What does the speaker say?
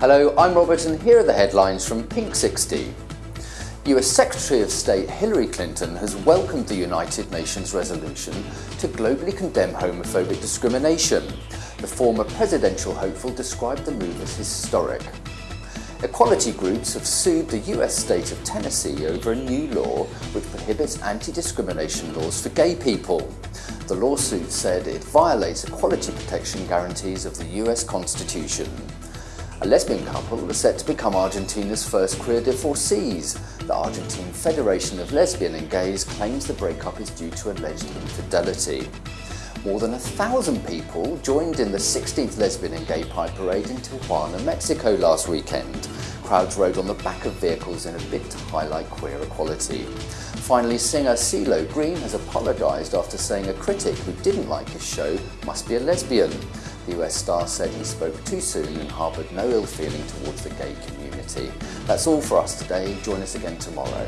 Hello, I'm Robert and here are the headlines from Pink 60. US Secretary of State Hillary Clinton has welcomed the United Nations resolution to globally condemn homophobic discrimination. The former presidential hopeful described the move as historic. Equality groups have sued the US state of Tennessee over a new law which prohibits anti-discrimination laws for gay people. The lawsuit said it violates equality protection guarantees of the US Constitution. A lesbian couple are set to become Argentina's first queer divorcees. The Argentine Federation of Lesbian and Gays claims the breakup is due to alleged infidelity. More than a thousand people joined in the 16th Lesbian and Gay Pride Parade in Tijuana, Mexico last weekend. Crowds rode on the back of vehicles in a bid to highlight queer equality. Finally, singer CeeLo Green has apologised after saying a critic who didn't like his show must be a lesbian. The US star said he spoke too soon and harboured no ill feeling towards the gay community. That's all for us today. Join us again tomorrow.